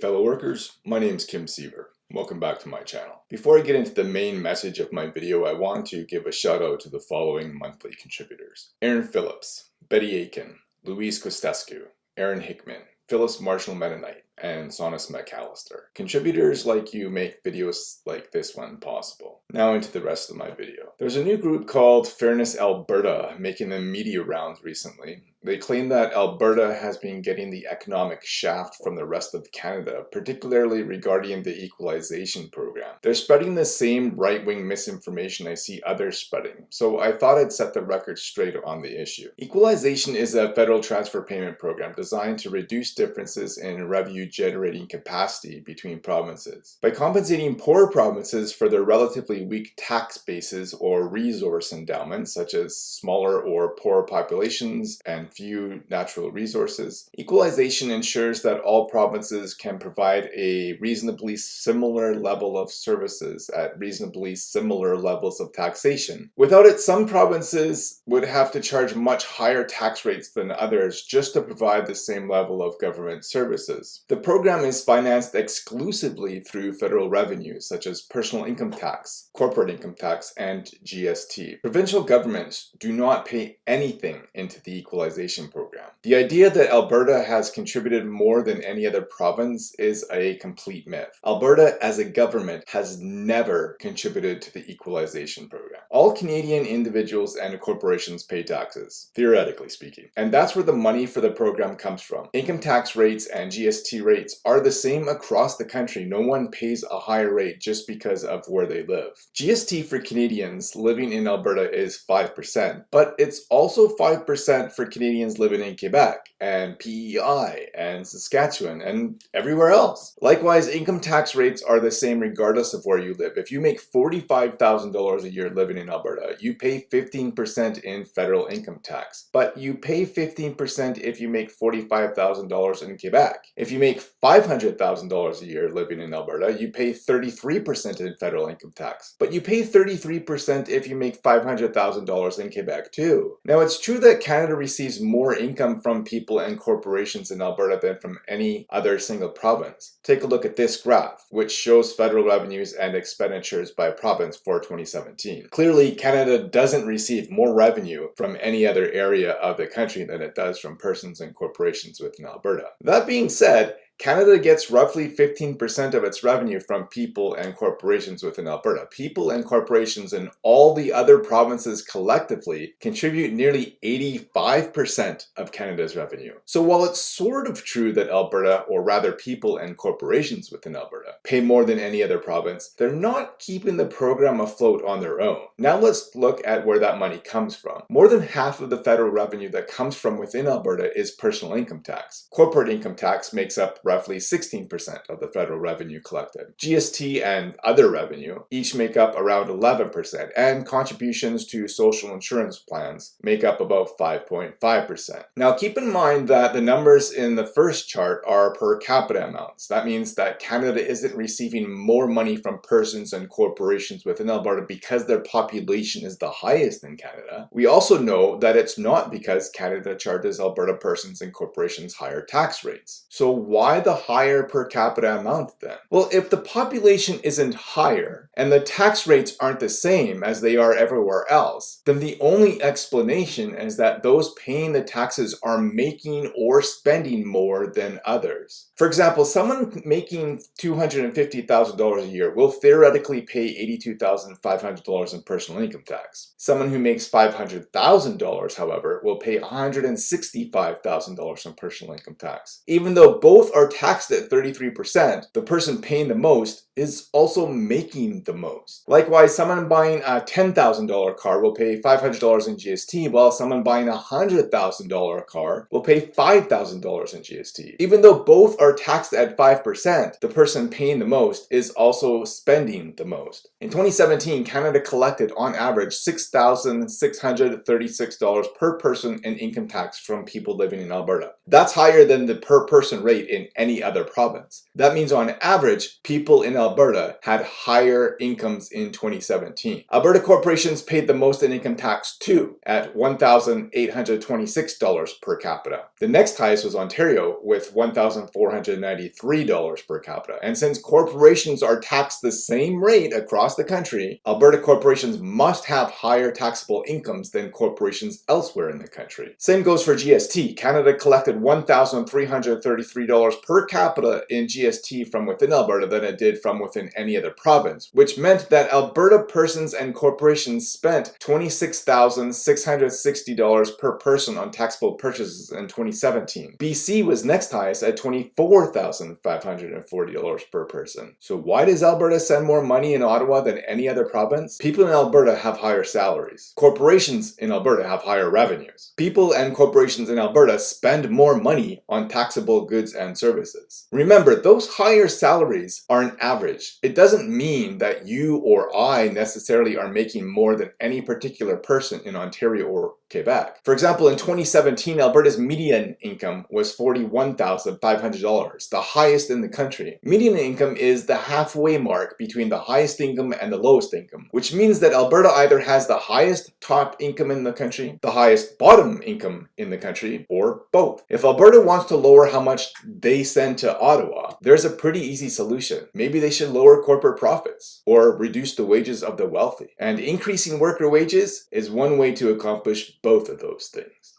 fellow workers, my name is Kim Siever. Welcome back to my channel. Before I get into the main message of my video, I want to give a shout out to the following monthly contributors. Aaron Phillips, Betty Aiken, Louise Costescu, Aaron Hickman, Phyllis Marshall Mennonite, and Sonus McAllister. Contributors like you make videos like this one possible. Now into the rest of my video. There's a new group called Fairness Alberta making the media rounds recently. They claim that Alberta has been getting the economic shaft from the rest of Canada, particularly regarding the equalization program. They're spreading the same right-wing misinformation I see others spreading, so I thought I'd set the record straight on the issue. Equalization is a federal transfer payment program designed to reduce differences in revenue generating capacity between provinces. By compensating poor provinces for their relatively weak tax bases or resource endowments, such as smaller or poorer populations and few natural resources, equalization ensures that all provinces can provide a reasonably similar level of services at reasonably similar levels of taxation. Without it, some provinces would have to charge much higher tax rates than others just to provide the same level of government services. The program is financed exclusively through federal revenues such as personal income tax, corporate income tax, and GST. Provincial governments do not pay anything into the equalization program. The idea that Alberta has contributed more than any other province is a complete myth. Alberta as a government has never contributed to the equalization program. All Canadian individuals and corporations pay taxes, theoretically speaking, and that's where the money for the program comes from. Income tax rates and GST rates are the same across the country. No one pays a higher rate just because of where they live. GST for Canadians living in Alberta is 5%, but it's also 5% for Canadians living in Quebec and PEI and Saskatchewan and everywhere else. Likewise, income tax rates are the same regardless of where you live. If you make $45,000 a year living in Alberta, you pay 15% in federal income tax, but you pay 15% if you make $45,000 in Quebec. If you make $500,000 a year living in Alberta, you pay 33% in federal income tax. But you pay 33% if you make $500,000 in Quebec too. Now it's true that Canada receives more income from people and corporations in Alberta than from any other single province. Take a look at this graph, which shows federal revenues and expenditures by province for 2017. Clearly, Canada doesn't receive more revenue from any other area of the country than it does from persons and corporations within Alberta. That being said, Canada gets roughly 15% of its revenue from people and corporations within Alberta. People and corporations in all the other provinces collectively contribute nearly 85% of Canada's revenue. So while it's sort of true that Alberta, or rather people and corporations within Alberta, pay more than any other province, they're not keeping the program afloat on their own. Now let's look at where that money comes from. More than half of the federal revenue that comes from within Alberta is personal income tax. Corporate income tax makes up roughly 16% of the federal revenue collected. GST and other revenue each make up around 11%, and contributions to social insurance plans make up about 5.5%. Now keep in mind that the numbers in the first chart are per capita amounts. That means that Canada isn't receiving more money from persons and corporations within Alberta because their population is the highest in Canada. We also know that it's not because Canada charges Alberta persons and corporations higher tax rates. So why the higher per capita amount then? Well, if the population isn't higher and the tax rates aren't the same as they are everywhere else, then the only explanation is that those paying the taxes are making or spending more than others. For example, someone making $250,000 a year will theoretically pay $82,500 in personal income tax. Someone who makes $500,000, however, will pay $165,000 in personal income tax. Even though both are taxed at 33%, the person paying the most is also making the most. Likewise, someone buying a $10,000 car will pay $500 in GST, while someone buying a $100,000 car will pay $5,000 in GST. Even though both are taxed at 5%, the person paying the most is also spending the most. In 2017, Canada collected on average $6,636 per person in income tax from people living in Alberta. That's higher than the per person rate in any other province. That means on average, people in Alberta Alberta had higher incomes in 2017. Alberta corporations paid the most in income tax too, at $1,826 per capita. The next highest was Ontario with $1,493 per capita. And since corporations are taxed the same rate across the country, Alberta corporations must have higher taxable incomes than corporations elsewhere in the country. Same goes for GST. Canada collected $1,333 per capita in GST from within Alberta than it did from within any other province, which meant that Alberta persons and corporations spent $26,660 per person on taxable purchases in 2017. BC was next highest at $24,540 per person. So why does Alberta send more money in Ottawa than any other province? People in Alberta have higher salaries. Corporations in Alberta have higher revenues. People and corporations in Alberta spend more money on taxable goods and services. Remember, those higher salaries are an average. It doesn't mean that you or I necessarily are making more than any particular person in Ontario or Quebec. For example, in 2017, Alberta's median income was $41,500, the highest in the country. Median income is the halfway mark between the highest income and the lowest income, which means that Alberta either has the highest top income in the country, the highest bottom income in the country, or both. If Alberta wants to lower how much they send to Ottawa, there's a pretty easy solution. Maybe they should lower corporate profits or reduce the wages of the wealthy. And increasing worker wages is one way to accomplish both of those things.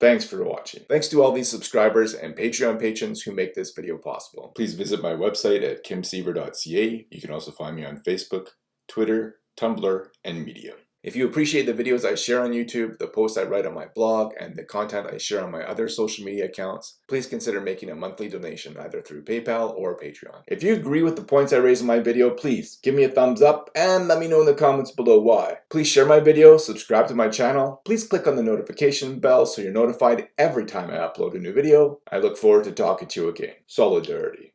Thanks for watching. Thanks to all these subscribers and Patreon patrons who make this video possible. Please visit my website at kimsiever.ca. You can also find me on Facebook, Twitter, Tumblr, and Medium. If you appreciate the videos I share on YouTube, the posts I write on my blog, and the content I share on my other social media accounts, please consider making a monthly donation either through PayPal or Patreon. If you agree with the points I raise in my video, please give me a thumbs up and let me know in the comments below why. Please share my video, subscribe to my channel, please click on the notification bell so you're notified every time I upload a new video. I look forward to talking to you again. Solidarity.